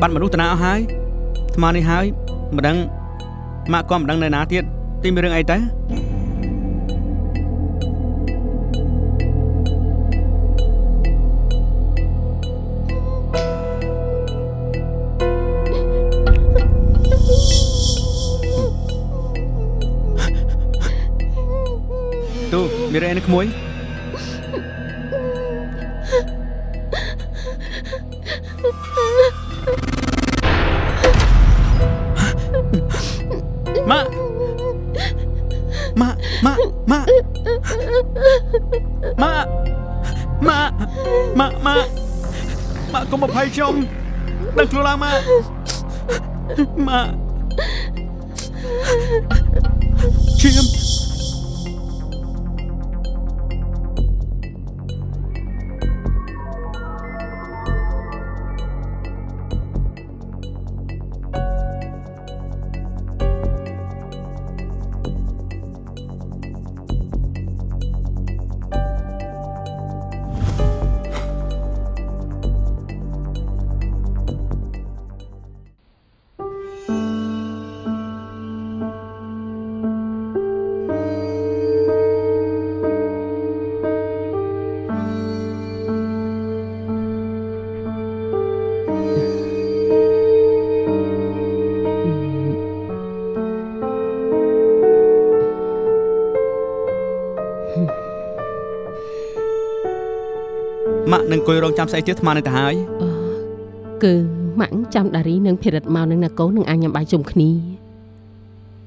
បាត់មនុស្សតាណាអស់ហើយថ្មនេះហើយមិនដឹងម៉ាក់ក៏មិនដឹងនៅណាទៀតទីមានរឿងអីទៅទូមានរឿងអីនៅក្មួយ អភ័យខ្ញុំដឹងខ្លួនឡើងម៉ាក់ម៉ាក់ឈាម នឹងអង្គុយរងចាំស្អីទៀតអាត្មានឹងទៅហើយគឺម៉ាក់ចាំដារីនិងភិរិតមកនឹងណាកូននឹងអាញញ៉ាំបាយជុំគ្នា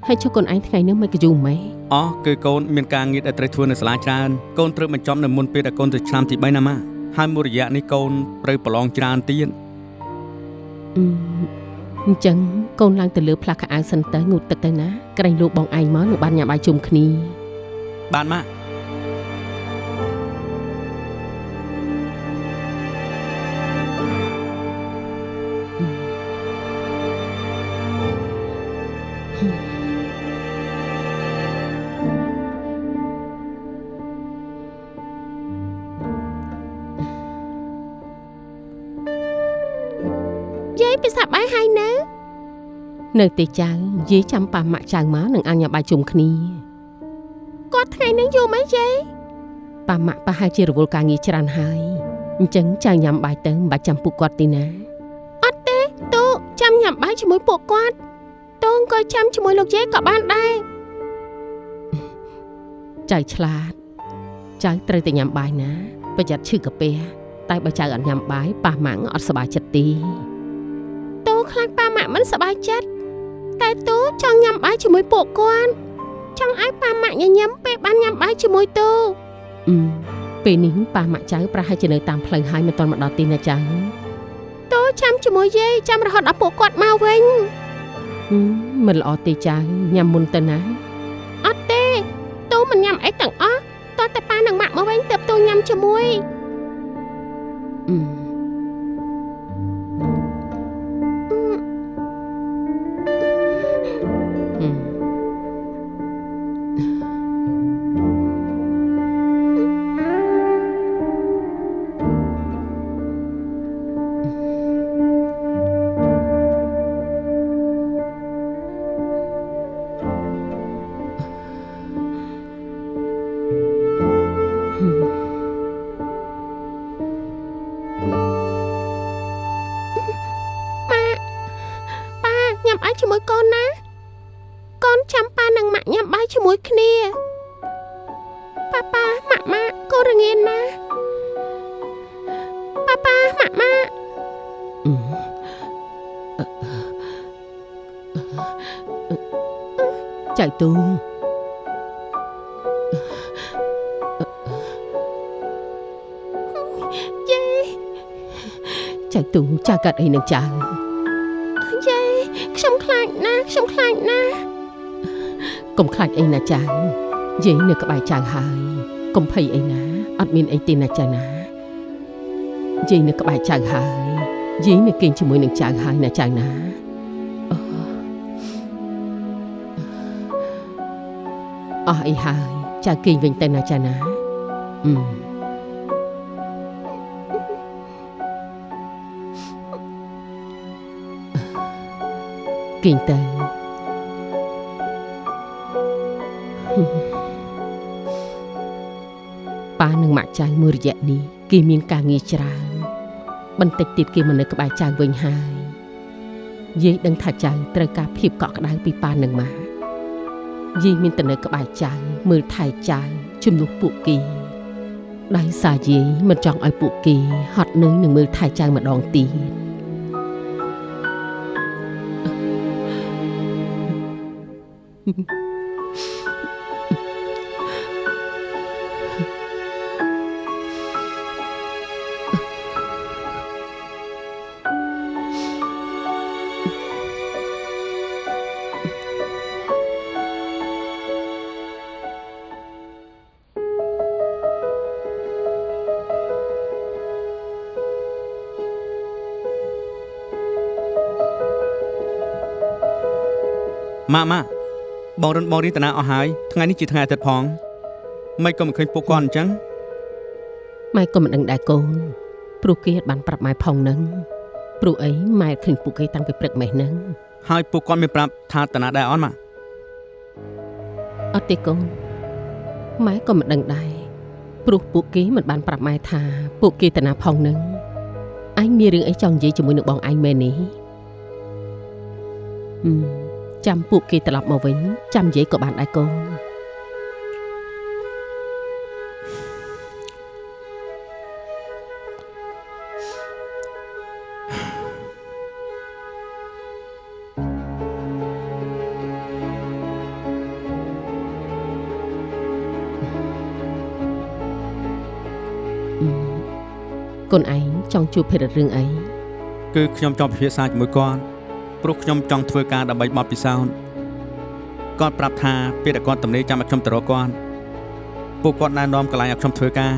ហើយចុះកូនឯងថ្ងៃនេះមិនក៏យូរម៉េចអោះគឺកូនមានការងារដែលត្រូវធ្វើនៅសាលាច្រើនកូនត្រូវបញ្ចប់នៅមុនពេលដែលកូនទៅឆ្នាំទី3ណាម៉ាក់ហើយមួយរយៈនេះកូនត្រូវប្រឡងច្រើនទៀតអឺអញ្ចឹងកូនឡើងទៅលើផ្លាស់ខោអាវសិនទៅងូតទឹកទៅណាក្រែងលោកបងឯងមកនឹងបានញ៉ាំបាយជុំគ្នាបានម៉ាក់ នៅទេចៅយាយចាំប៉ាម៉ាក់ចៅមកនឹងអាញញ៉ាំបាយជុំគ្នាគាត់ថ្ងៃនេះយូរម៉េចយាយប៉ាម៉ាក់ប្រហែលជារវល់ការងារច្រើនហើយអញ្ចឹងចៅញ៉ាំបាយទៅមិនបាច់ចាំពួកគាត់ទេណាអត់ទេទូចាំញ៉ាំបាយជាមួយពួកគាត់ទូអង្គុយចាំជាមួយលោកយាយក៏បានដែរចៅឆ្លាតចៅត្រូវតែញ៉ាំបាយណាប្រយ័ត្នឈឺកាពះតែបើចៅអត់ញ៉ាំបាយប៉ាម៉ាក់អត់សប្បាយចិត្តទេទូខ្លាចប៉ាម៉ាក់មិនសប្បាយចិត្ត តែទូចង់ញ៉ាំបាយជាមួយពួកគាត់ចង់ឲ្យប៉ាម៉ាក់ញញឹមពេលបានញ៉ាំបាយជាមួយទូអឺពេលនេះប៉ាម៉ាក់ចៅប្រហែលជានៅតាមផ្លូវហើយមិនទាន់មកដល់ទីណាចៅទូចាំជាមួយយាយចាំរហូតដល់ពួកគាត់មកវិញហឹមមិនល្អទេចៅញ៉ាំមុនទៅណាអត់ទេទូមិនញ៉ាំអីទាំងអស់តោះតែប៉ានិងម៉ាក់មកវិញទើបទូញ៉ាំជាមួយអឺ កាត់អីនឹងចៅយាយខ្ញុំខ្លាចណាស់ខ្ញុំខ្លាចណាស់កុំខ្លាចអីណាចៅយាយនៅក្បែរចៅហើយកុំភ័យអីណាអត់មានអីទេណាចៅណាយាយនៅក្បែរចៅហើយយាយនៅគេងជាមួយនឹងចៅហើយណាចៅណាអូអស់អីហើយចៅគេងវិញទៅណាចៅណាអឺ គេងទៅប៉ានិងម៉ាក់ចៅមួយរយៈនេះគេមានការងារច្រើនបន្តិចទៀតគេមកនៅក្បែរចៅវិញហើយយាយដឹងថាចៅត្រូវការភាពកក់ក្ដៅពីប៉ានិងម៉ាក់យាយមានតែនៅក្បែរចៅមើលថែចៅជំនួសពួកគេដោយសារយាយមិនចង់ឲ្យពួកគេហត់នឿយនឹងមើលថែចៅម្ដងទៀត ម៉ាក់ម៉ាក់ បងរិនបងរីតាណាអស់ហើយថ្ងៃនេះជាថ្ងៃអាទិត្យផងមិនក៏មិនឃើញពួកគាត់អញ្ចឹងម៉ែក៏មិនដឹងដែរកូនព្រោះគេអត់បានប្រាប់ម៉ែផងនឹងព្រោះអីម៉ែឃើញពួកគេតាំងពីព្រឹកម៉េះហ្នឹងហើយពួកគាត់មានប្រាប់ថាតាណាដែរអត់ម៉ាក់អត់ទេកូនម៉ែក៏មិនដឹងដែរព្រោះពួកគេមិនបានប្រាប់ម៉ែថាពួកគេតាណាផងនឹងអញមានរឿងអីចង់និយាយជាមួយនឹងបងឯងមែននេះហឹម ចាំពួកគេត្រឡប់មកវិញចាំនិយាយក៏បានដែរកូនកូនឯងចង់ជួបភេរៈរឿងអីគឺខ្ញុំចង់ពិភាក្សាជាមួយគាត់ ព្រោះខ្ញុំចង់ធ្វើការដើម្បីបទពិសោធន៍គាត់ប្រាប់ថាពេលដែលគាត់ទំនេរចាំឲ្យខ្ញុំទៅរកគាត់ពួកគាត់ណែនាំកន្លែងឲ្យខ្ញុំធ្វើការ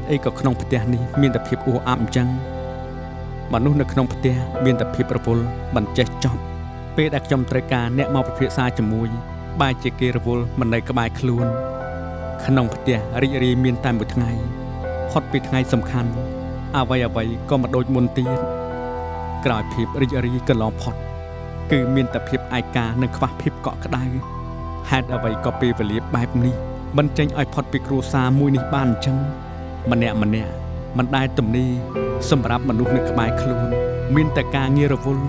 តុអីក៏ក្នុងផ្ទះនេះមានតែភាពអ៊ូអាប់អញ្ចឹងមនុស្សនៅក្នុងផ្ទះមានតែភាពរវល់មិនចេះចប់ពេលដែលខ្ញុំត្រូវការអ្នកមកពិភាក្សាជាមួយបែរជាគេរវល់មិននៅក្បែរខ្លួន ក្នុងផ្ទះរីករាយមានតែមួយថ្ងៃផុតពីថ្ងៃសំខាន់អ្វីអ្វីក៏មិនដូចមុនទៀតក្រោយភាពរីករាយកន្លងផុត គឺមានតែភាពឯកានិងខ្វះភាពកក់ក្ដៅហេតុអ្វីក៏ពេលវេលាបែបនេះមិនចេញឲ្យផុតពីគ្រួសារមួយនេះបានអញ្ចឹង ម្នាក់ម្នាក់មិនដែលទំនេរសម្រាប់មនុស្សនៅក្បែរខ្លួន មានតែការងាររវល់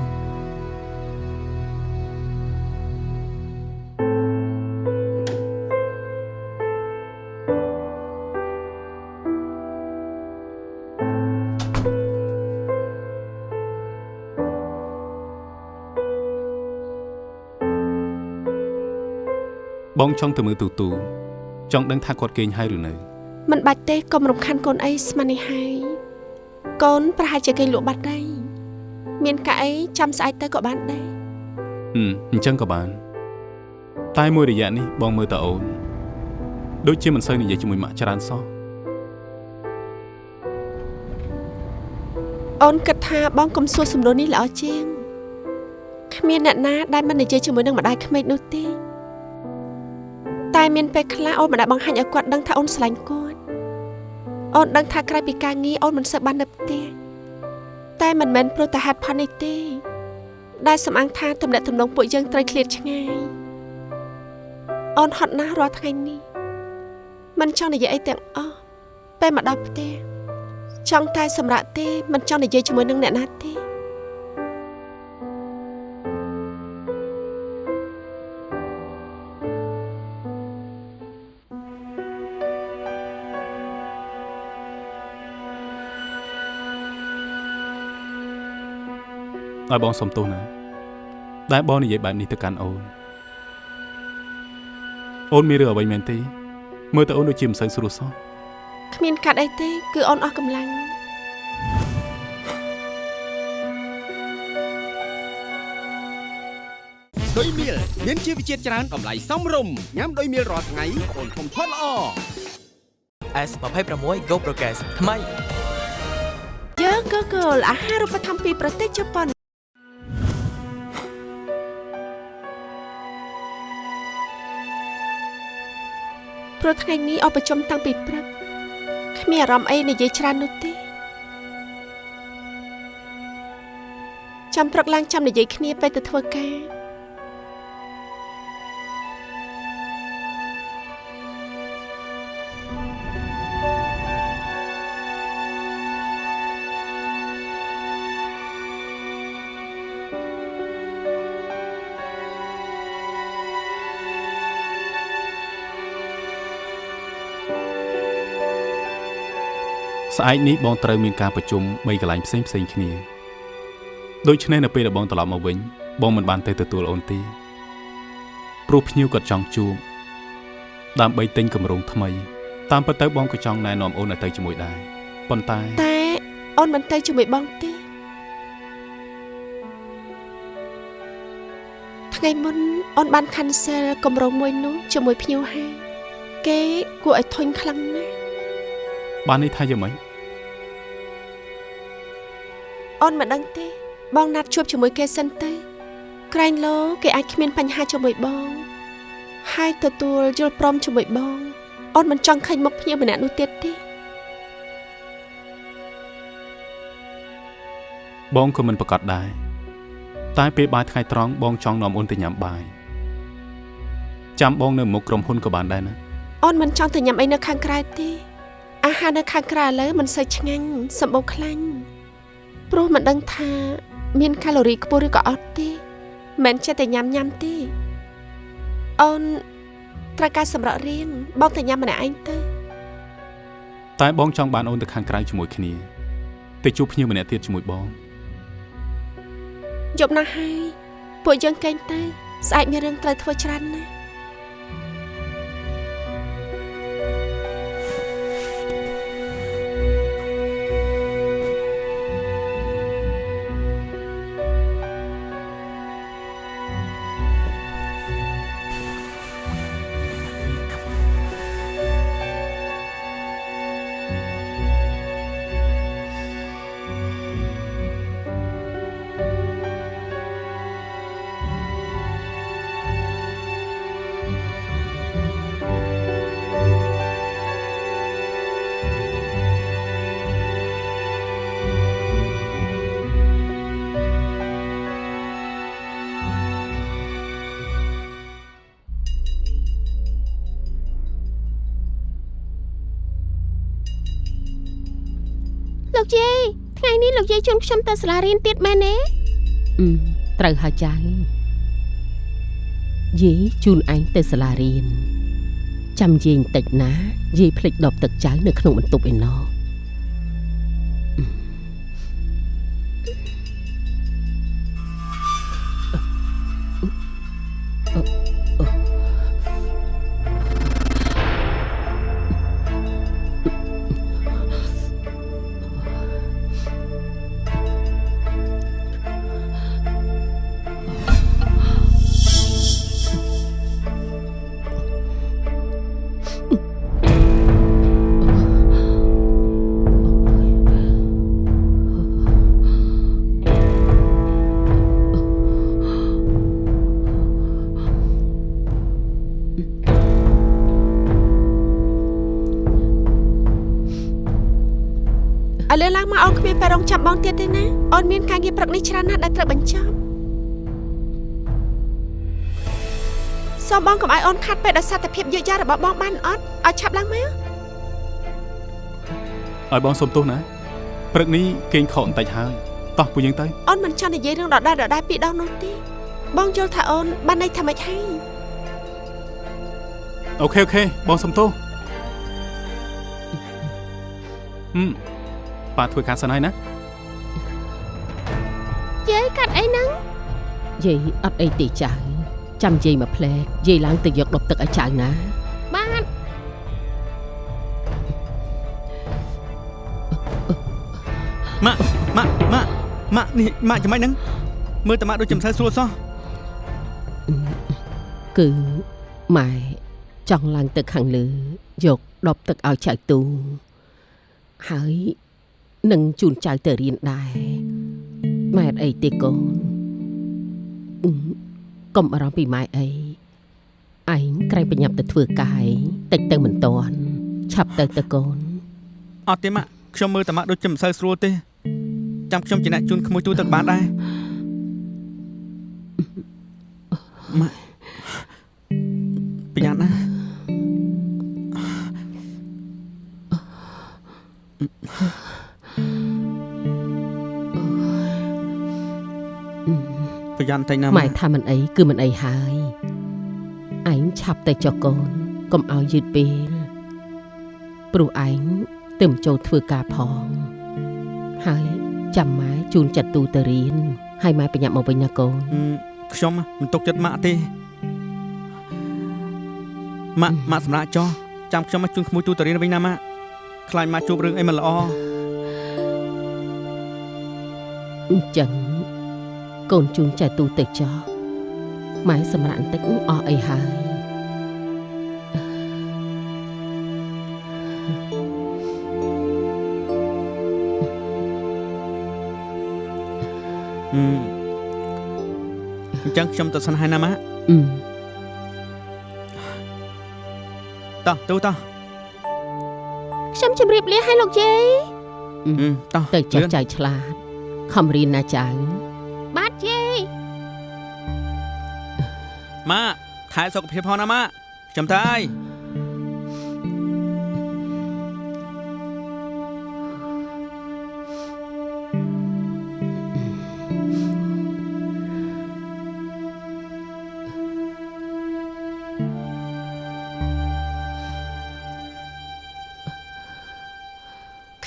បងចង់ទៅមើលទូទូចង់ដឹងថាគាត់គេងហើយឬនៅ មិនបាច់ទេកុំរំខានកូនអីស្មាននេះហើយកូនប្រហែលជាគេលក់បាត់ដែរមានកាអីចាំស្អែកទៅក៏បានដែរហឹមអញ្ចឹងក៏បាន តែមួយរយៈនេះបងមើលតើអូនដូចជាមិនសូវនិយាយជាមួយម៉ាក់ច្រើនសោះអូនគិតថាបងកុំសួរសំណួរនេះល្អជាងគ្មានអ្នកណាដែលមិននិយាយជាមួយនឹងម្ដាយក្មេកនោះទេតែមានពេលខ្លះអូនមិនដែលបង្ហាញឲ្យគាត់ដឹងថាអូនស្រឡាញ់គាត់ អូនដឹងថាក្រៅពីការងារអូនមិនសូវបាននៅផ្ទះតែមិនមែនព្រោះតែហេតុផលនេះទេ ដែលសំអាងថាទំនាក់ទំនងពួកយើងត្រូវឃ្លាតឆ្ងាយអូនហត់ណាស់រាល់ថ្ងៃនេះមិនចង់និយាយអីទាំងអស់ពេលមកដល់ផ្ទះចង់តែសម្រាប់ទេមិនចង់និយាយជាមួយនឹងអ្នកណាទេ ឲ្យបងសុំទោសណាដែលបងនិយាយបែបនេះទៅកាន់អូនអូនមានរឿងអ្វីមែនទេមើលទៅអូនដូចជាមិនសូវស្រួលសោះគ្មានកាត់អីទេគឺអូនអស់កម្លាំងដុយមៀលមានជីវជាតិច្រើនតម្លៃសមរម្យញ៉ាំដុយមៀលរាល់ថ្ងៃអូនធំធាត់ល្អ S26 Go Progress ថ្មីយើងក៏គោលអាហារូបត្ថម្ភពីប្រទេសជប៉ុន ព្រោះថ្ងៃនេះអបប្រជុំតាំងពីព្រឹកគ្មានអារម្មណ៍អីនិយាយច្រើននោះទេចាំព្រឹកឡើងចាំនិយាយគ្នាពេលទៅធ្វើការ ស្អែកនេះបងត្រូវមានការប្រជុំបីកន្លែងផ្សេងផ្សេងគ្នាដូច្នេះនៅពេលដែលបងត្រឡប់មកវិញបងមិនបានទៅទទួលអូនទេព្រោះភ្ញៀវគាត់ចង់ជួបដើម្បីទិញកម្រងថ្មី តាមពិតទៅបងក៏ចង់ណែនាំអូនឲ្យទៅជាមួយដែរប៉ុន្តែតែអូនមិនទៅជាមួយបងទេថ្ងៃមុនអូនបាន cancel គម្រោងមួយនោះជាមួយភ្ញៀវហើយគេគួរឲ្យធុញខ្លាំងណាស់បាននេះថាយ៉ាងម៉េច អូនមិនដឹងទេ បងណាត់ជួបជាមួយគេសិនទៅក្រែងលោគេអាចគ្មានបញ្ហាជាមួយបង ហើយទទួលយល់ព្រមជាមួយបងអូនមិនចង់ឃើញមុខភ្ញៀវម្នាក់នោះទៀតទេបងក៏មិនប្រកាសដែរតែពេលបាយថ្ងៃត្រង់បងចង់នាំអូនទៅញ៉ាំបាយចាំបងនៅមុខក្រុមហ៊ុនក៏បានដែរណាអូនមិនចង់ទៅញ៉ាំអីនៅខាងក្រៅទេ អាហារនៅខាងក្រៅឥឡូវមិនសូវឆ្ងាញ់សម្បូរខ្លាញ់ ព្រោះមិនដឹងថាមានកាឡូរីខ្ពស់ឬក៏អត់ទេមិនចេះតែញ៉ាំញ៉ាំទេអូនត្រូវការសម្រាប់រៀងបងទៅញ៉ាំម្នាក់ឯងទៅតែបងចង់បានអូនទៅខាងក្រៅជាមួយគ្នាទៅជួបភ្ញៀវម្នាក់ទៀតជាមួយបងយប់ណាស់ហើយពួកយើងកេងទៅស្អែកមានរឿងត្រូវធ្វើច្រើនណាស់ ជូនខ្ញុំទៅសាលារៀនទៀតមែនទេអឺត្រូវហើយចៅយាយជូនឯងទៅសាលារៀនចាំយាយបន្តិចណាយាយភ្លេចដបទឹកចៅនៅក្នុងបន្ទប់ឯណោះ ឡើងមកអូនគ្មានពេលរងចាំបងទៀតទេណាអូនមានការងារព្រឹកនេះច្រើនណាស់ដែលត្រូវបញ្ចប់សូមបងកុំឲ្យអូនខាតពេលដោយសារតែភាពយឺតយ៉ាវរបស់បងបានអត់ឲ្យឆាប់ឡើងមកឲ្យបងសុំទោសណាព្រឹកនេះគេងខកបន្តិចហើយតោះពួកយើងទៅអូនមិនចង់និយាយរឿងដដែលដដែលពីរដងនោះទេបងយល់ថាអូនបានន័យថាម៉េចហើយ OK OK បងសុំទោសហឹម ប៉ាធ្វើការសិនហើយណាយាយកាត់អីហ្នឹងយាយអត់អីទេចៅចាំយាយមកផ្លែកយាយឡើងទៅយកដុបទឹកឲ្យចៅណាបាទម៉ាក់ម៉ាក់ម៉ាក់ម៉ាក់នេះម៉ាក់ចាំម៉េចហ្នឹងមើលតាម៉ាក់ដូចចំសៅស្រួលសោះគឺម៉ែចង់ឡើងទៅខាងលើយកដបទឹកឲ្យចៅទូហើយ នឹងជូនចៅទៅរៀនដែរម៉ែអត់អីទេកូនអ៊ឹមកុំបារម្ភពីម៉ែអីឯងក្រែងប្រញាប់ទៅធ្វើកាយតិចទៅមិនតាន់ឆាប់ទៅទៅកូនអត់ទេម៉ាក់ខ្ញុំមើលតាម៉ាក់ដូចចំសៅស្រួលទេចាំខ្ញុំជាអ្នកជូនក្មួយទូទឹកបានដែរម៉ាក់ប្រយ័ត្នណា ប្រយ័ត្នតែណាម៉ែថាមិនអីគឺមិនអីហើយឯងឆាប់ទៅចុះកូនកុំឲ្យយឺតពេលព្រោះឯងទៅមិនចូលធ្វើការផងហើយចាំម៉ែជូនចាត់ទូទៅរៀនហើយម៉ែប្រញាប់មកវិញណាកូនហឹមខ្ញុំមិនទុកចិត្តម៉ាក់ទេម៉ាក់ម៉ាក់សម្រាប់ចោះចាំខ្ញុំមកជូនក្មួយទូទៅរៀនវិញណាម៉ាក់ខ្លាចម៉ាក់ជួបរឿងអីមិនល្អអញ្ចឹង កូនជូនចាត់ទូទៅចុះម៉ែសម្រាប់បន្តិចអស់អីហើយហឹមអញ្ចឹងខ្ញុំទៅសិនហើយណាម៉ាក់អឺតោះទូតោះខ្ញុំជម្រាបលាឲ្យលោកយាយហឹមតោះទៅចាស់លឿនចៅឆ្លាតខំរៀនណាចៅ ម៉ាក់ថែសុខភាពផងណាម៉ាក់ខ្ញុំទៅហើយ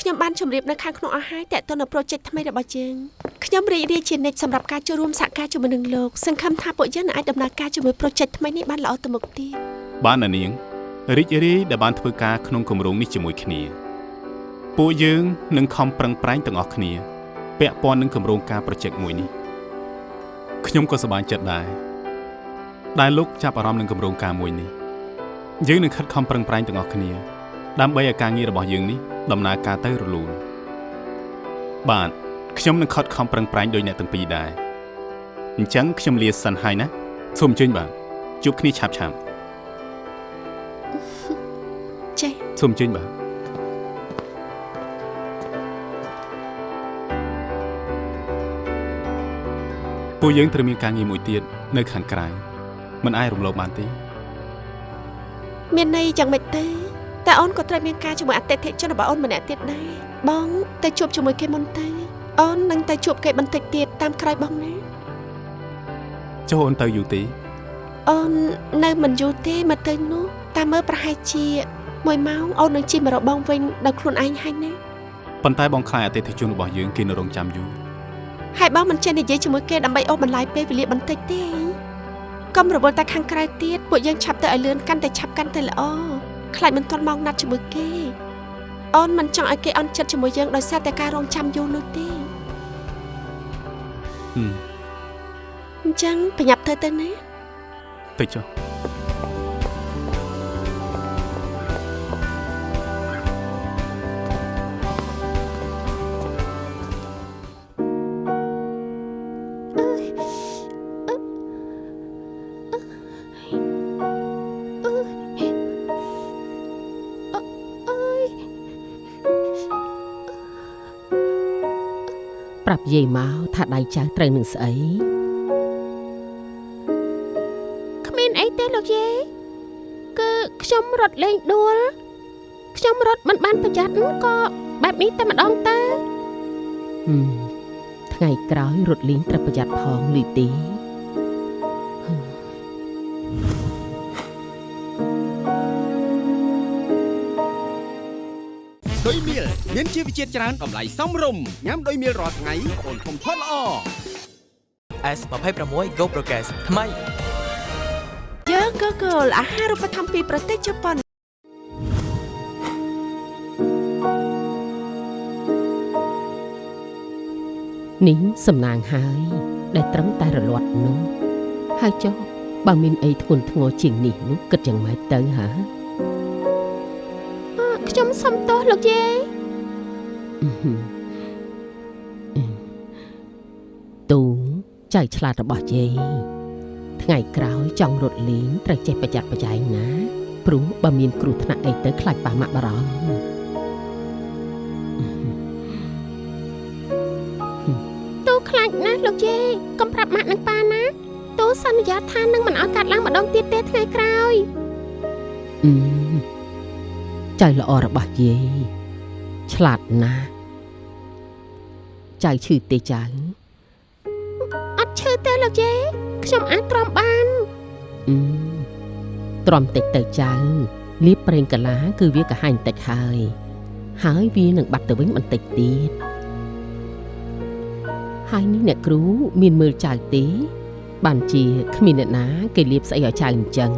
ខ្ញុំបានជម្រាបនៅខាងក្នុងអស់ហើយតើតើនៅ project ថ្មីរបស់យើង ខ្ញុំរីករាយជានិច្ចសម្រាប់ការចូលរួមសហការជាមួយនឹងលោកសង្ឃឹមថាពួកយើងនឹងអាចដំណើរការជាមួយ project ថ្មីនេះបានល្អទៅមុខទៀតបានណានាងរីករាយដែលបានធ្វើការក្នុងគម្រោងនេះជាមួយគ្នាពួកយើងនឹងខំប្រឹងប្រែងទាំងអស់គ្នាពាក់ព័ន្ធនឹងគម្រោងការ project មួយនេះខ្ញុំក៏សប្បាយចិត្តដែរដែលលោកចាប់អារម្មណ៍នឹងគម្រោងការមួយនេះយើងនឹងខិតខំប្រឹងប្រែងទាំងអស់គ្នា ដើម្បីឲ្យការងាររបស់យើងនេះដំណើរការទៅរលូនបាទ ខ្ញុំនឹងខិតខំប្រឹងប្រែងដោយអ្នកទាំងពីរដែរអញ្ចឹងខ្ញុំលាសិនហើយណាសូមអញ្ជើញបាទជួបគ្នាឆាប់ឆាប់ចេះសូមអញ្ជើញបាទពួកយើងត្រូវមានការងារមួយទៀតនៅខាងក្រៅមិនអាចរំលោភបានទេមានន័យយ៉ាងម៉េចទេតែអូនក៏ត្រូវមានការជាមួយអតិថិជនរបស់អូនម្នាក់ទៀតដែរបងទៅជួបជាមួយគេមុនទៅ អូននឹងទៅជួបគេបន្តិចទៀតតាមក្រោយបងណាចុះអូនទៅយូរទេអូននៅមិនយូរទេមកទៅនោះតាមមើលប្រហែលជា1ម៉ោងអូននឹងជិះមករកបងវិញដោយខ្លួនឯងហើយណាប៉ុន្តែបងខ្លាចអតិថិជនរបស់យើងគេនៅរងចាំយូរហើយបងមិនចេះនិយាយជាមួយគេដើម្បីអូសបន្លាយពេលវេលាបន្តិចទេកុំរវល់តែខាងក្រៅទៀតពួកយើងឆាប់ទៅឲ្យលឿនកាន់តែឆាប់កាន់តែល្អខ្លាចមិនទាន់ម៉ោងណាត់ជាមួយគេអូនមិនចង់ឲ្យគេអន់ចិត្តជាមួយយើងដោយសារតែការរងចាំយូរនោះទេហឹម អញ្ចឹងប្រញាប់ធ្វើទៅណាទៅចុះប្រាប់យាយមក ថាដៃចៅត្រូវនឹងស្អីគ្មានអីទេលោកយាយគឺខ្ញុំរត់លេងដួលខ្ញុំរត់មិនបានប្រយ័ត្នក៏បែបនេះតែម្ដងទៅហឹមថ្ងៃក្រោយរត់លេងត្រូវប្រយ័ត្នផងលីទី វជាតិច្រើនតម្លៃសមរម្យញ៉ាំដោយមៀលរាល់ថ្ងៃអូនធំធាត់ល្អ S26 Go Progress ថ្មីយើង Google អាហារូបត្ថម្ភពីប្រទេសជប៉ុននេះសំណាងហើយ ដែលត្រឹមតែរលាត់នោះហើយចុះបើមានអីធ្ងន់ធ្ងរជាងនេះនោះគិតយ៉ាងម៉េចទៅហ៎អឺខ្ញុំសុំទោសលោកយាយអឺហឹមអឺ ទូចៅឆ្លាតរបស់យាយថ្ងៃក្រោយចង់រត់លេងត្រូវចេះប្រយ័ត្នប្រយែងណាព្រោះបើមានគ្រោះថ្នាក់អីទៅខ្លាចប៉ះម៉ាក់បារម្ភអឺហឹមទូខ្លាចណាស់លោកយាយកុំប្រាប់ម៉ាក់នឹងប៉ាណាទូសន្យាថានឹងមិនឲ្យកាត់ឡើងម្ដងទៀតទេថ្ងៃក្រោយអឺចៅល្អរបស់យាយ ឆ្លាតណាស់ចៅឈឺទេចៅអត់ឈឺទេលោកយាយខ្ញុំអាចទ្រាំបានអឺទ្រាំតិចទៅចៅលៀបប្រេងកាឡាគឺវាកាហាញ់តិចហើយ ហើយវានឹងបាត់ទៅវិញបន្តិចទៀតហើយនេះអ្នកគ្រូមានមើលចៅទេបានជាគ្មានអ្នកណា គេលៀបស្អីឲ្យចៅអញ្ចឹង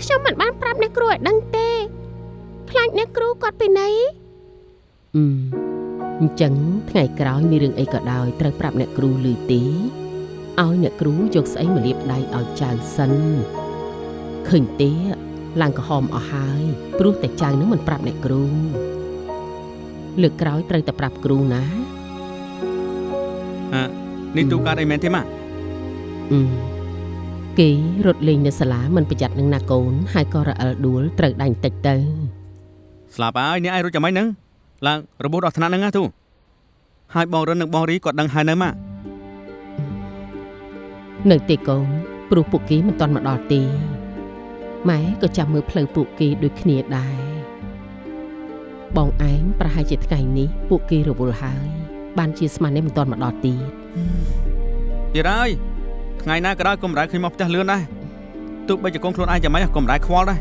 ខ្ញុំមិនបានប្រាប់អ្នកគ្រូឲ្យដឹងទេ ខ្លាចអ្នកគ្រូគាត់ពីណីអឺអញ្ចឹងថ្ងៃក្រោយមានរឿងអីក៏ដោយត្រូវប្រាប់អ្នកគ្រូឮទេឲ្យអ្នកគ្រូយកស្អីមកលាបដៃឲ្យចៅសិនឃើញទេឡើងក្រហមអស់ហើយព្រោះតែចៅនឹងមិនប្រាប់អ្នកគ្រូលើកក្រោយត្រូវតែប្រាប់គ្រូណានេះទូកើតអីមែនទេម៉ាក់អឺគេរត់លេងនៅសាលាមិនប្រយ័ត្ននឹងណាកូនហើយក៏រអិលដួលត្រូវដាញ់តិចទៅ ស្លាប់ហើយនេះឯងរត់ចាំម៉េចហ្នឹងឡើងរបួសដល់ថ្នាក់ហ្នឹងណាទូហើយបងរិននិងបងរីគាត់ដឹងហើយនៅម៉ាក់នៅទេកូនព្រោះពួកគេមិនទាន់មកដល់ទេម៉ែក៏ចាំមើលផ្លូវពួកគេដូចគ្នាដែរបងឯងប្រហែលជាថ្ងៃនេះពួកគេរវល់ហើយ បានជាស្មាននេះមិនទាន់មកដល់ទៀតទៀតហើយថ្ងៃណាក៏ដោយកុំរ៉ែឃើញមកផ្ទះលឿនដែរទោះបីជាកូនខ្លួនឯងចាំម៉េចកុំរ៉ែខ្វល់ដែរ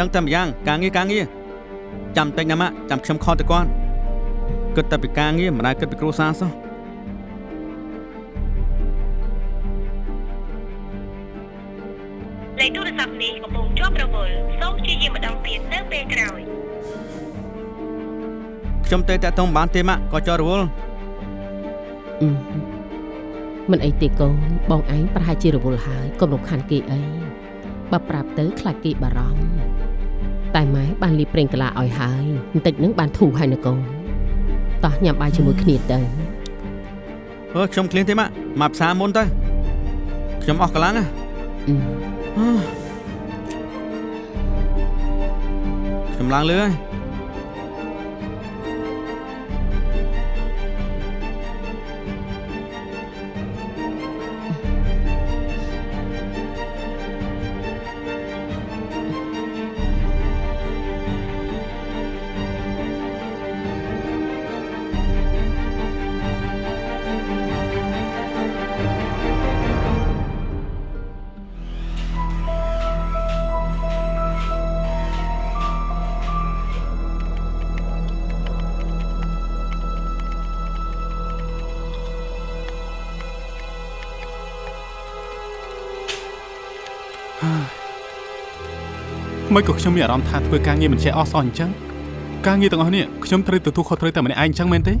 ដឹងតែម្យ៉ាងការងារការងារ ចាំតិចណាម៉ាក់ចាំខ្ញុំខលទៅគាត់គិតតែពីការងារមិនដែលគិតពីគ្រួសារសោះលេខទូរស័ព្ទនេះកំពុងជាប់រវល់សូមព្យាយាមម្ដងទៀតនៅពេលក្រោយខ្ញុំទៅតាក់ទងមិនបានទេម៉ាក់ក៏ចោលរវល់អឺមិនអីទេកូនបងឯងប្រហែលជារវល់ហើយកុំរំខានគេអីបើប្រាប់ទៅខ្លាចគេបារម្ភ តែម៉ែបានលីបប្រេងកាឡាឲ្យហើយបន្តិចនឹងបានធូរហើយនៅកូនតោះញ៉ាំបាយជាមួយគ្នាទៅអឺខ្ញុំឃ្លានទេម៉ាក់មកផ្សារមុនទៅខ្ញុំអស់កម្លាំងណាអឺអឺខ្ញុំឡើងលឿហើយ មិនក៏ខ្ញុំមានអារម្មណ៍ថាធ្វើការងារមិនចេះអស់សោះអញ្ចឹងការងារទាំងអស់នេះខ្ញុំត្រូវទទួលខុសត្រូវតែម្នាក់ឯងអញ្ចឹងមែនទេ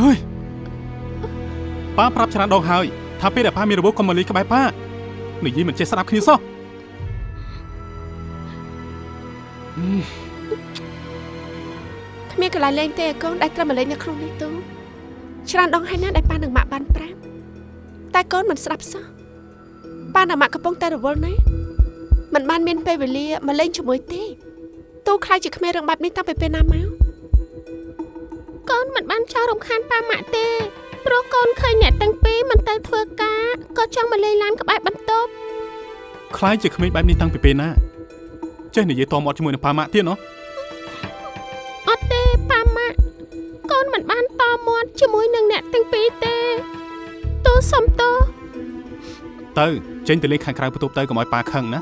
ហើយប៉ាប្រាប់ច្រើនដងហើយ ថាពេលដែលប៉ាមានរបួសកុំមកលេងក្បែរប៉ានិយាយមិនចេះស្ដាប់គ្នាសោះគ្មានកន្លែងលេងទេឯកូនដែលត្រូវមកលេងនៅក្នុងនេះទូច្រើនដងហើយណាដែលប៉ានិងម៉ាក់បានប្រាប់តែកូនមិនស្ដាប់សោះប៉ានិងម៉ាក់កំពុងតែរវល់ណាស់មិនបានមានពេលវេលាមកលេងជាមួយទេទូខ្លាចជាគ្មានរឿងបែបនេះតាំងពីពេលណាមកកូនមិនបានចោលរំខានប៉ាម៉ាក់ទេ ព្រោះកូនឃើញអ្នកទាំងពីរមិនទៅធ្វើការក៏ចង់មកលេងឡានក្បែរបន្ទប់ខ្លាយជាក្មេងបែបនេះតាំងពីពេលណាចេះនិយាយតមាត់ជាមួយនឹងប៉ាម៉ាក់ទៀតណោះអត់ទេប៉ាម៉ាក់កូនជាមួយនឹងអ្នកទាំងពីរទេតូសំតោទៅចេញទៅលេងខាងក្រៅបន្ទប់ទៅកុំឲ្យប៉ាខឹងណា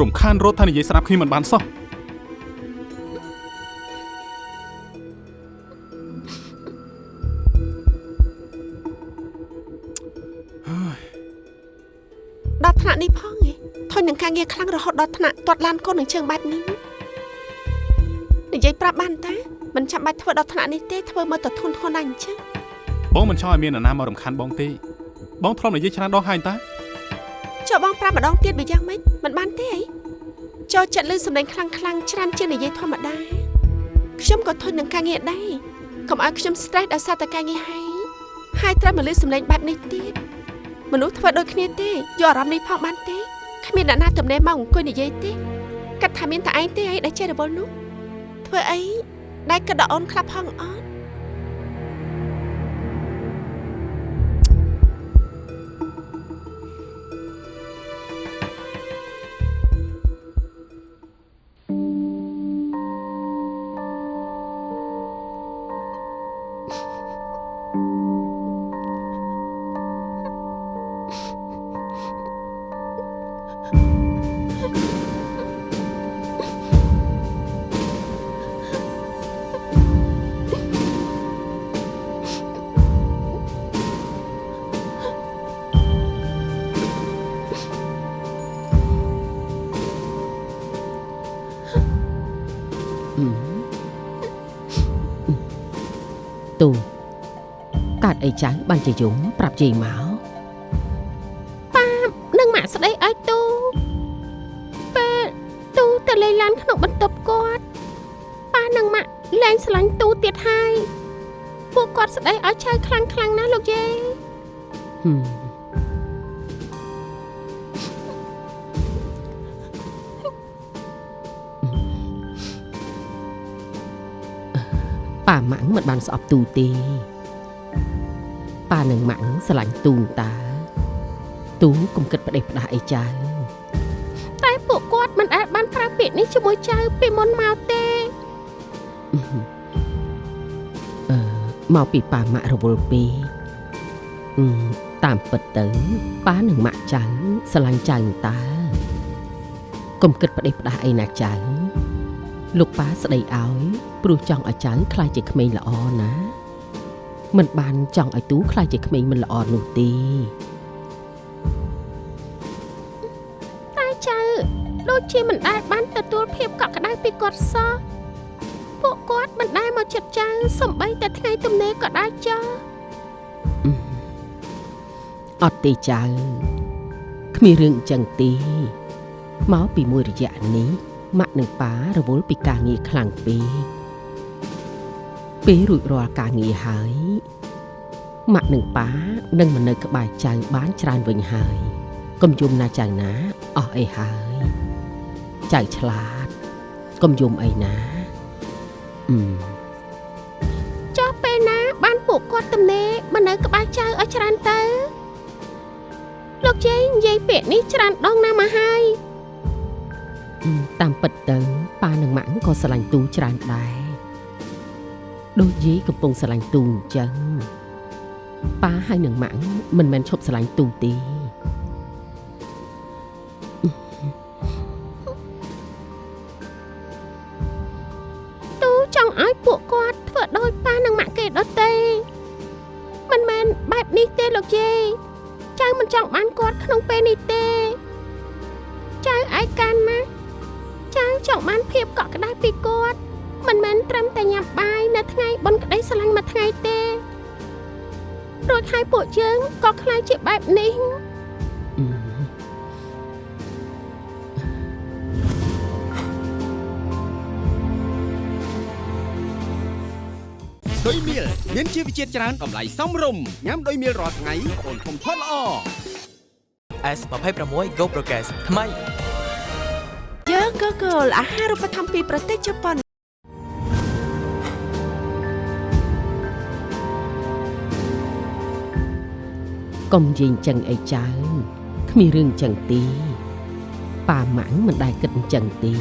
រំខានរត់ថានិយាយស្ដាប់គ្នាមិនបានសោះ នាក់នេះផងឯងធុញនឹងការងារខ្លាំងរហូតដល់ថ្នាក់ទាត់ឡានកូននឹងជើងបែបនេះនិយាយប្រាប់បានតាមិនចាំបាច់ធ្វើដល់ថ្នាក់នេះទេធ្វើមើលទៅធន់ធ្ងន់ណាស់អញ្ចឹងបងមិនចង់ឲ្យមាននរណាមករំខានបងទេបងធ្លាប់និយាយច្រើនដងហើយតាចូលបងប្រាប់ម្ដងទៀតបើយ៉ាងម៉េចមិនបានទេអីចូលចិត្តលឺសម្លេងខ្លាំងខ្លាំងៗច្រើនជាងនិយាយធម្មតាខ្ញុំក៏ធុញនឹងការងារដែរកុំឲ្យខ្ញុំ stress ដោយសារតែការងារហើយហើយត្រូវមកលឺសម្លេងបែបនេះទៀត មនុស្សធ្វើដូចគ្នាទេយកអារម្មណ៍នេះផងបានទេគ្មានអ្នកណាទំនេរមកអង្គុយនិយាយទេកាត់ថាមានតែឯងទេអីដែលចេះរវល់នោះធ្វើអីដែលគិតដល់អូនខ្លះផងអត់ អីចឹងបានជាយំប្រាប់យាយមកនឹងម៉ាក់ស្ដីឲ្យទូពេលទូទៅលេងឡានក្នុងបន្ទប់គាត់ប៉ានិងម៉ាក់លែងស្រឡាញ់ទូទៀតហើយពួកគាត់ស្ដីឲ្យឆៅខ្លាំងខ្លាំងណាស់លោកយាយហឹមប៉ាម៉ាក់មិនបានស្អប់ទូទេ ប៉ានិងម៉ាក់ស្រឡាញ់ទូនតាទូកុំគិតផ្ដេសផ្ដាស់អីចឹងតែពួកគាត់មិនដែលបានប្រើពាក្យនេះជាមួយចៅពីមុនមកទេអឺមកពីប៉ាម៉ាក់រវល់ពេកអឺតាមពិតទៅប៉ានិងម៉ាក់ចៅស្រឡាញ់ចៅតើកុំគិតផ្ដេសផ្ដាស់អីណាចៅលោកប៉ាស្ដីឲ្យព្រោះចង់ឲ្យចៅខ្លាចជាក្មេងល្អណា មិនបានចង់ឲ្យទូខ្លាចជាក្មេងមិនល្អនោះទេតែចៅដូចជាមិនដែលបានទទួលភាពកក់ក្ដៅពីគាត់សោះពួកគាត់មិនដែលមកចិត្តចៅសំបីតែថ្ងៃទំនេរក៏ដែរចោះអត់ទេចៅគ្មានរឿងអញ្ចឹងទេមកពីមួយរយៈនេះម៉ាក់និងប៉ារវល់ពីការងារខ្លាំងពេក ពេលរួចរាល់ការងារហើយម៉ាក់និងប៉ានឹងមកនៅក្បែរចៅបានច្រើនវិញហើយកុំយំណាចៅណាអស់អីហើយចៅឆ្លាតកុំយំអីណាអឺចុះពេលណា បានពួកគាត់ទំនេរមកនៅក្បែរចៅឲ្យច្រើនទៅលោកយាយនិយាយពាក្យនេះច្រើនដងណាស់មកហើយអឺតាមពិតទៅប៉ានិងម៉ាក់ក៏ស្រឡាញ់ទូច្រើនដែរ ដូចយាយកំពុងស្រឡាញ់ទូអញ្ចឹងប៉ាហើយនិងម៉ាក់មិនមែនឈប់ស្រឡាញ់ទូទេទូចង់ឲ្យពួកគាត់ធ្វើដោយប៉ានិងម៉ាក់គេដទៃមិនមែនបែបនេះទេលោកយាយចៅមិនចង់បានគាត់ក្នុងពេលនេះទេចៅឯកានណាស់ចៅចង់បានភាពកក់ក្ដៅពីគាត់ មិនមែនត្រឹមតែញ៉ាំបាយនៅថ្ងៃបុណ្យក្តីស្រឡាញ់មួយថ្ងៃទេរួចហើយពួកយើងក៏ខ្លាចជាបែបនេះអឺដោយមៀលមានជីវជាតិច្រើនតម្លៃសមរម្យញ៉ាំដោយមៀលរាល់ថ្ងៃអូនធំធាត់ល្អ S26 Go Progress ថ្មីយើងក៏គោលអាហារូបត្ថម្ភពីប្រទេសជប៉ុន កុំនិយាយអញ្ចឹងអីចៅគ្មានរឿងអញ្ចឹងទេប៉ាម៉ាក់មិនដែលគិតអញ្ចឹងទេ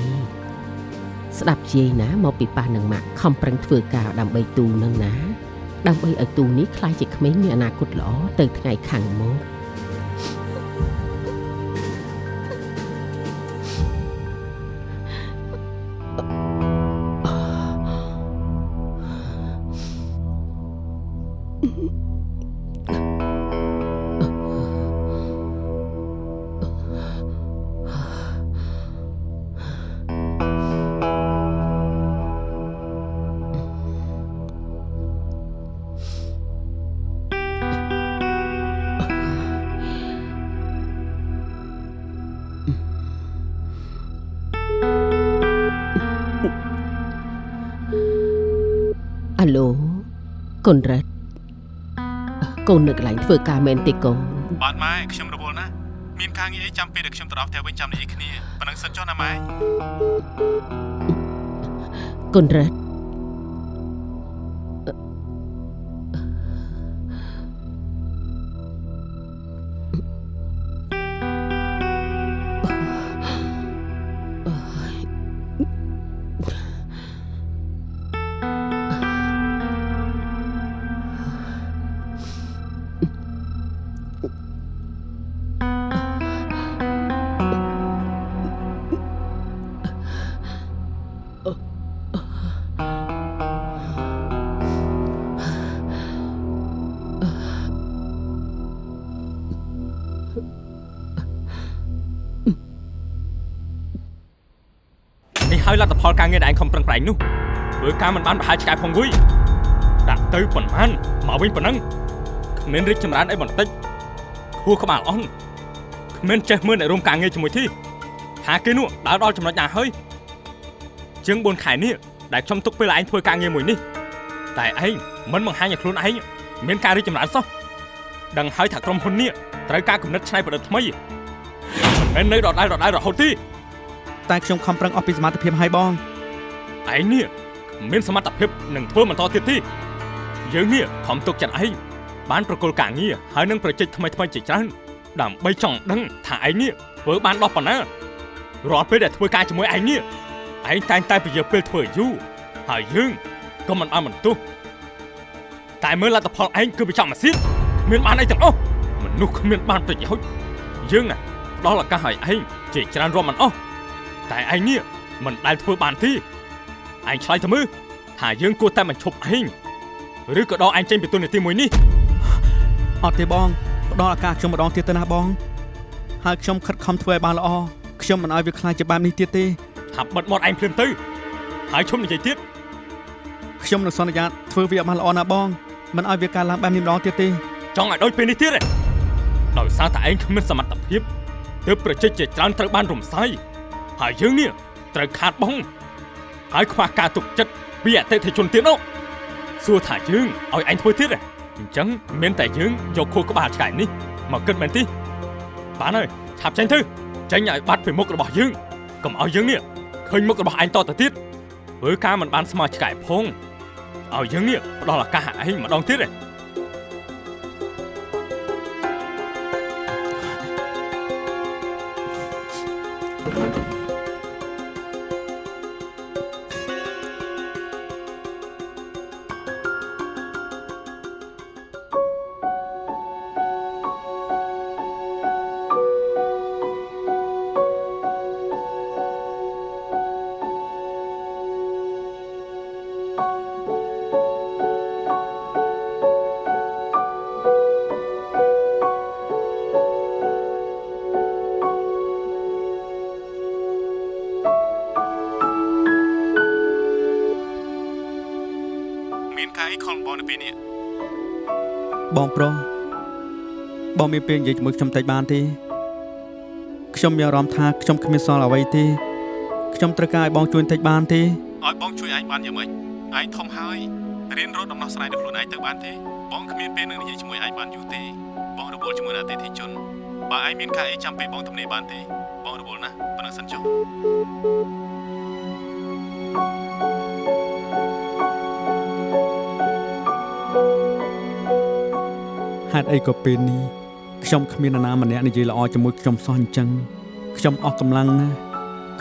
ស្ដាប់យាយណាមកពីប៉ានិងម៉ាក់ខំប្រឹងធ្វើការដើម្បីទូនឹងណា ដើម្បីឲ្យទូនេះខ្លាយជាក្មេងមានអនាគតល្អទៅថ្ងៃខាងមុខ ឡូកូនរ៉ាត់កូននៅកន្លែងធ្វើការមែនទេកូនបាទម៉ែខ្ញុំរវល់ណាស់មានការងារអីចាំពេលដែលខ្ញុំទៅដល់ផ្ទះវិញចាំនិយាយគ្នាប៉ុណ្ណឹងសិនចុះណាម៉ែកូនរ៉ាត់ ហើយលទ្ធផលការងារដែលឯងខំប្រឹងប្រែងនោះធ្វើការមិនបានប្រហែលឆ្កែផងវុយដាក់ទៅប៉ុន្មានមកវិញប៉ុណ្ណឹងគ្មានរីកចម្រើនអីបន្តិចខួរក្បាលអស់គ្មានចេះមើលអ្នករួមការងារជាមួយទីថាគេនោះដើរដល់ចំណុចណាហើយជាង4ខែនេះដែលខ្ញុំទុកពេលឯងធ្វើការងារមួយនេះតែឯងមិនបង្ហាញឲ្យខ្លួនឯងមានការរីកចម្រើនសោះដឹងហើយថាក្រុមហ៊ុននេះត្រូវការគំនិតច្នៃប្រឌិតថ្មីមិនមែននៅដដែលដដែលរហូតទេ តែខ្ញុំខំប្រឹងអស់ពីសមត្ថភាពហើយបងឯងនេះមានសមត្ថភាពនឹងធ្វើបន្តទៀតទេយើងនេះខំទុកចិត្តឯងបានប្រគល់ការងារហើយនឹងប្រជិតថ្មីថ្មីជាច្រើនដើម្បីចង់ដឹងថាឯងនេះធ្វើបានដល់ប៉ុណ្ណារាល់ពេលដែលធ្វើការជាមួយឯងនេះឯងតែងតែពន្យាពេលធ្វើយូរហើយយើងក៏មិនបានបន្ទោសតែមើលលទ្ធផលឯងគឺប្រចាំអាសៀតគ្មានបានអីទាំងអស់មនុស្សគ្មានបានប្រយោជន៍យើងណាផ្ដល់ឱកាសឲ្យឯងជាច្រើនរាប់មិនអស់ តែឯងនេះមិនដែលធ្វើបានទេឯងឆ្លើយទៅមើលថាយើងគួរតែបញ្ឈប់ឯងឬក៏ដកឯងចេញពីទូនាទីមួយនេះអត់ទេបងផ្ដល់ឱកាសខ្ញុំម្ដងទៀតទៅណាបងហើយខ្ញុំខិតខំធ្វើឲ្យបានល្អខ្ញុំមិនឲ្យវាខ្លាចជាបែបនេះទៀតទេថាបិទមាត់ឯងភ្លាមទៅហើយឈុំនិយាយទៀតខ្ញុំនឹងសន្យាធ្វើវាឲ្យបានល្អណាបងមិនឲ្យវាកើតឡើងបែបនេះម្ដងទៀតទេចង់ឲ្យដូចពេលនេះទៀតទេដោយសារតែឯងគ្មានសមត្ថភាពទើបប្រជាជាច្រើនត្រូវបានរំសាយ ហើយយើងនេះត្រូវខាតបង់ហើយខ្វះការទុកចិត្តពីអតិថិជនទៀតនោះសួរថាយើងឲ្យឯងធ្វើទៀតទេអញ្ចឹងមានតែយើងយកខួរក្បាលឆ្កែនេះមកគិតមែនទេបានហើយឆាប់ចេញទៅចេញឲ្យបាត់ពីមុខរបស់យើងកុំឲ្យយើងនេះឃើញមុខរបស់ឯងតទៅទៀតធ្វើការមិនបានស្មើឆ្កែផងឲ្យយើងនេះផ្ដល់ឱកាសឲ្យឯងម្ដងទៀតទេ មានការអីខំបងនៅពេលនេះបងប្រុសបងមានពេលនិយាយជាមួយខ្ញុំតិចបានទេខ្ញុំមានអារម្មណ៍ថាខ្ញុំគ្មានសល់អ្វីទេខ្ញុំត្រូវការឲ្យបងជួយបន្តិចបានទេឲ្យបងជួយឯងបានយ៉ាងម៉េចឯងធំហើយរៀនរត់ដំណោះស្រាយដល់ខ្លួនឯងទៅបានទេបងគ្មានពេលនឹងនិយាយជាមួយឯងបានយូរទេបងរវល់ជាមួយនឹងអតិថិជនបើឯងមានការអីចាំពេលបងទំនេរបានទេបងរវល់ណាស់ប៉ុណ្ណឹងសិនចុះ ហេតុអីក៏ពេលនេះខ្ញុំគ្មាននរណាម្នាក់និយាយល្អជាមួយខ្ញុំសោះអញ្ចឹងខ្ញុំអស់កម្លាំងណាស់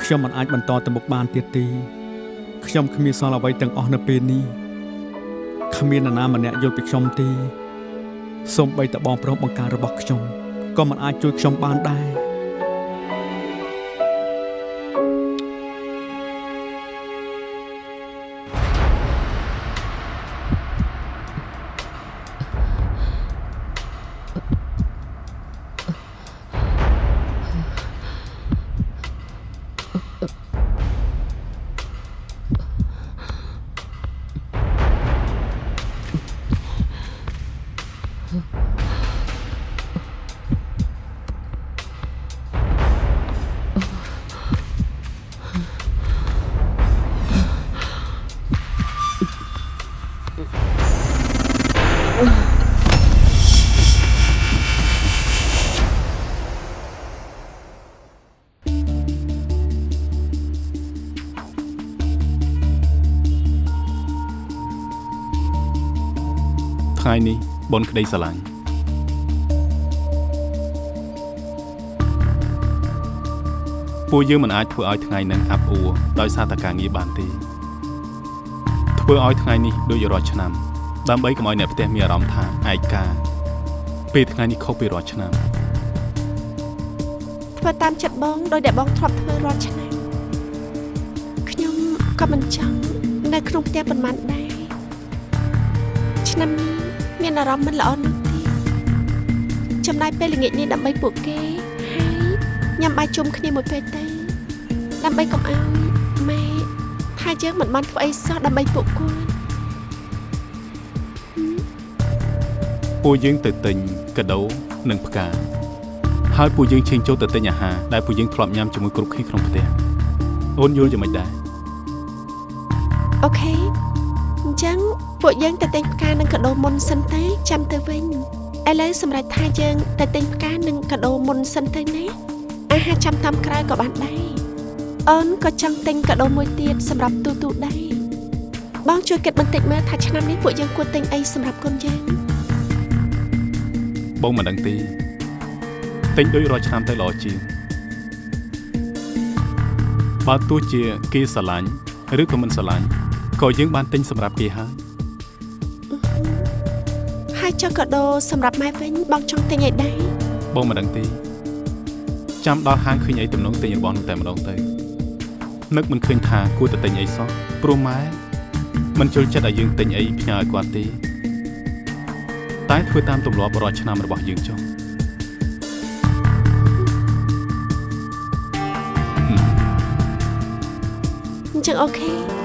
ខ្ញុំមិនអាចបន្តទៅមុខបានទៀតទេខ្ញុំគ្មានសល់អ្វីទាំងអស់នៅពេលនេះគ្គ្មាននរណាម្នាក់យល់ពីខ្ញុំទេសូម្បីតែបងប្រុសបង្ការរបស់ខ្ញុំក៏មិនអាចជួយខ្ញុំបានដែរ novo. នេះបនក្តីស្រឡាញ់ពួកយើងមិនអាចធ្វើឲ្យថ្ងៃនឹងអាប់អួរដោយសារតែការងារបានទេធ្វើឲ្យថ្ងៃនេះដូចរាល់ឆ្នាំ ដើម្បីកុំឲ្យអ្នកផ្ទះមានអារម្មណ៍ថាឯកាពេលថ្ងៃនេះខុសពីរាល់ឆ្នាំធ្វើតាមចិត្តបងដោយដែលបងធ្លាប់ធ្វើរាល់ឆ្នាំខ្ញុំក៏មិនចង់នៅក្នុងផ្ទះប៉ុន្មានដែរឆ្នាំនេះ មានអារម្មណ៍មិនល្អនោះទេចំណាយពេលល្ងាចនេះដើម្បីពួកគេហើយញ៉ាំបាយជុំគ្នាមួយពេលទៅដើម្បីកុំឲ្យម៉ែថាយើងមិនបានធ្វើអីសោះដើម្បីពួកគាត់ពួកយើងទៅទិញកាដូនិងផ្កាហើយពួកយើងឈៀងចូលទៅទិញអាហារដែលពួកយើងធ្លាប់ញ៉ាំជាមួយគ្រប់គ្នាក្នុងផ្ទះអូនយល់យ៉ាងម៉េចដែរអូខេអញ្ចឹង ពួកយើងទៅទិញផ្កានិងកាដូមុនសិនទៅចាំទៅវិញឥឡូវសម្រាប់ថាយើងទៅទិញផ្កានិងកាដូមុនសិនទៅណាអាហារចាំតាមក្រោយក៏បានដែរអូនក៏ចង់ទិញកាដូមួយទៀតសម្រាប់ទូទូដែរបងជួយគិតបន្តិចមើលថាឆ្នាំនេះពួកយើងគួរទិញអីសម្រាប់កូនយើងបងមិនដឹងទេទិញដូចរាល់ឆ្នាំទៅល្អជាងបើទោះជាគេស្រឡាញ់ឬក៏មិនស្រឡាញ់ក៏យើងបានទិញសម្រាប់គេហើយហើយ ចុះកាដូសម្រាប់ម៉ែវិញបងចង់ទិញអីដែរបងមិនដឹងទេចាំដល់ហាងឃើញអីទំនងទិញរបស់នោះតែម្ដងទៅនឹកមិនឃើញថាគួរតែទិញអីសោះព្រោះម៉ែមិនចូលចិត្តឲ្យយើងទិញអីផ្ញើឲ្យគាត់ទេតែធ្វើតាមទម្លាប់រាល់ឆ្នាំរបស់យើងចុះអញ្ចឹងអូខេ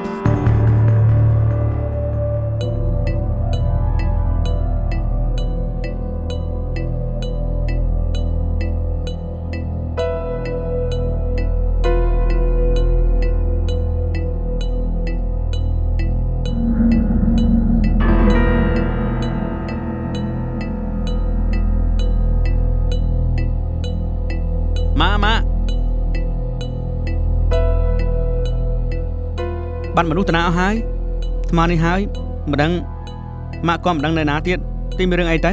បានមនុស្សតាណាអស់ហើយថ្មនេះហើយមិនដឹងម៉ាក់ក៏មិនដឹងនៅណាទៀតទីមានរឿងអីទៅ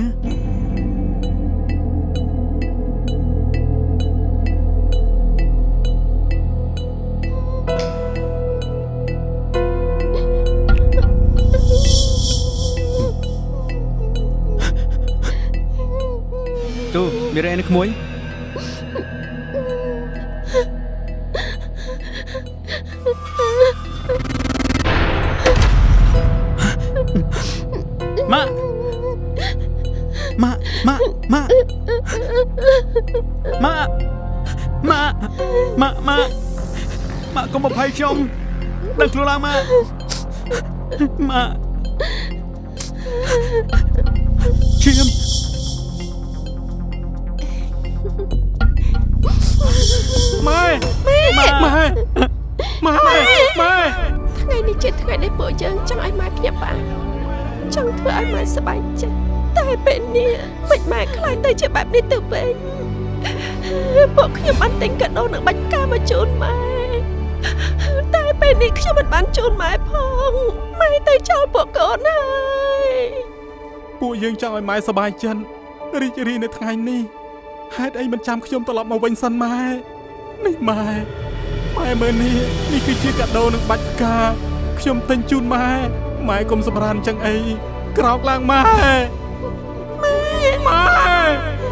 ទូមានរឿងអីនៅក្មួយ ក់កុំបភ័យខ្ញុំដឹងខ្លួនឡើងម៉ាក់ម៉ាក់ឈាមម៉ែម៉ែម៉ែម៉ែម៉ែថ្ងៃនេះជាថ្ងៃដែលពួកយើងចង់ឲ្យម៉ែភ្ញាក់ផ្អើលចង់ធ្វើឲ្យម៉ែសប្បាយចិត្តតែពេលនេះមិនម៉ែខ្លាចទៅជាបែបនេះទៅវិញពួកខ្ញុំបានទិញកាដូនិងបាច់ផ្កាមកជូនម៉ែតែ ពេលនេះខ្ញុំមិនបានជូនម៉ែផងម៉ែទៅចោលពួកកូនហើយពួកយើងចង់ឲ្យម៉ែសប្បាយចិត្តរីករាយនៅថ្ងៃនេះហេតុអីមិនចាំខ្ញុំត្រឡប់មកវិញសិនម៉ែនេះម៉ែម៉ែមើលនេះនេះគឺជាកាដូនឹងបាច់ផ្កាខ្ញុំទិញជូនម៉ែម៉ែកុំសម្រានចឹងអីក្រោកឡើងម៉ែម៉ែម៉ែ